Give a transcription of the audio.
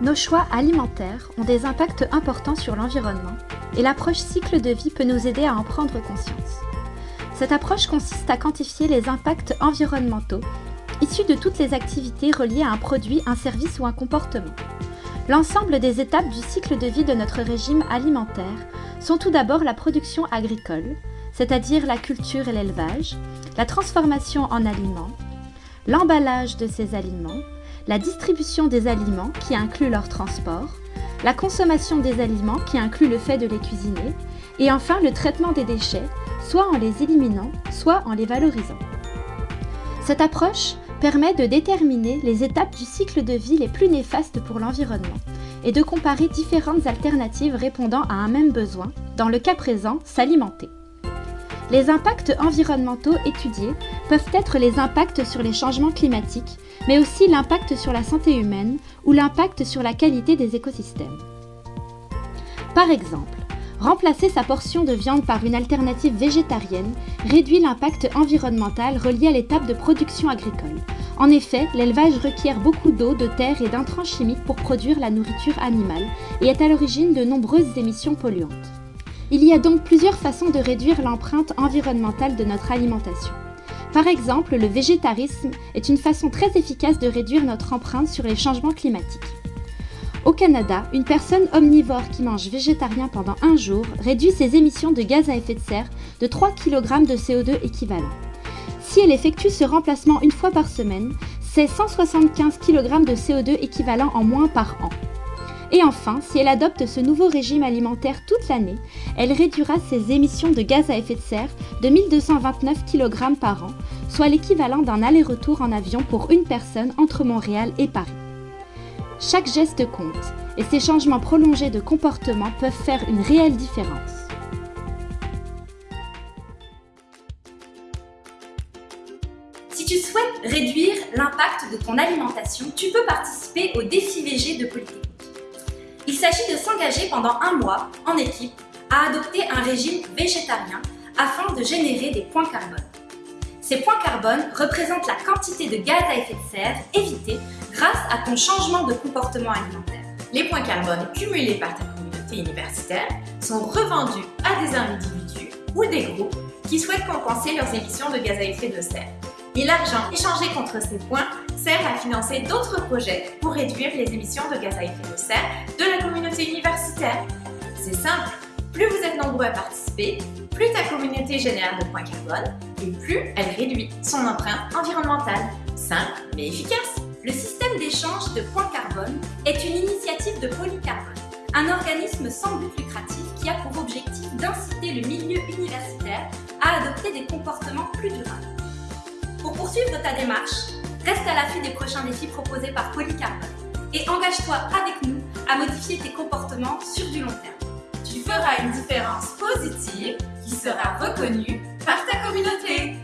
Nos choix alimentaires ont des impacts importants sur l'environnement et l'approche cycle de vie peut nous aider à en prendre conscience. Cette approche consiste à quantifier les impacts environnementaux issus de toutes les activités reliées à un produit, un service ou un comportement. L'ensemble des étapes du cycle de vie de notre régime alimentaire sont tout d'abord la production agricole, c'est-à-dire la culture et l'élevage, la transformation en aliments, l'emballage de ces aliments, la distribution des aliments qui inclut leur transport, la consommation des aliments qui inclut le fait de les cuisiner, et enfin le traitement des déchets, soit en les éliminant, soit en les valorisant. Cette approche permet de déterminer les étapes du cycle de vie les plus néfastes pour l'environnement et de comparer différentes alternatives répondant à un même besoin, dans le cas présent, s'alimenter. Les impacts environnementaux étudiés peuvent être les impacts sur les changements climatiques, mais aussi l'impact sur la santé humaine ou l'impact sur la qualité des écosystèmes. Par exemple, remplacer sa portion de viande par une alternative végétarienne réduit l'impact environnemental relié à l'étape de production agricole. En effet, l'élevage requiert beaucoup d'eau, de terre et d'intrants chimiques pour produire la nourriture animale et est à l'origine de nombreuses émissions polluantes. Il y a donc plusieurs façons de réduire l'empreinte environnementale de notre alimentation. Par exemple, le végétarisme est une façon très efficace de réduire notre empreinte sur les changements climatiques. Au Canada, une personne omnivore qui mange végétarien pendant un jour réduit ses émissions de gaz à effet de serre de 3 kg de CO2 équivalent. Si elle effectue ce remplacement une fois par semaine, c'est 175 kg de CO2 équivalent en moins par an. Et enfin, si elle adopte ce nouveau régime alimentaire toute l'année, elle réduira ses émissions de gaz à effet de serre de 1229 kg par an, soit l'équivalent d'un aller-retour en avion pour une personne entre Montréal et Paris. Chaque geste compte, et ces changements prolongés de comportement peuvent faire une réelle différence. Si tu souhaites réduire l'impact de ton alimentation, tu peux participer au défi VG de Polytechnique. Il s'agit de s'engager pendant un mois, en équipe, à adopter un régime végétarien afin de générer des points carbone. Ces points carbone représentent la quantité de gaz à effet de serre évitée grâce à ton changement de comportement alimentaire. Les points carbone cumulés par ta communauté universitaire sont revendus à des individus ou des groupes qui souhaitent compenser leurs émissions de gaz à effet de serre. Et l'argent échangé contre ces points sert à financer d'autres projets pour réduire les émissions de gaz à effet de serre de la communauté universitaire. C'est simple, plus vous êtes nombreux à participer, plus ta communauté génère de points carbone et plus elle réduit son empreinte environnementale. Simple mais efficace. Le système d'échange de points carbone est une initiative de Polycarbone, un organisme sans but lucratif qui a pour objectif d'inciter le milieu universitaire à adopter des comportements plus durables. Pour poursuivre ta démarche, Reste à l'affût des prochains défis proposés par Polycarbone et engage-toi avec nous à modifier tes comportements sur du long terme. Tu feras une différence positive qui sera reconnue par ta communauté.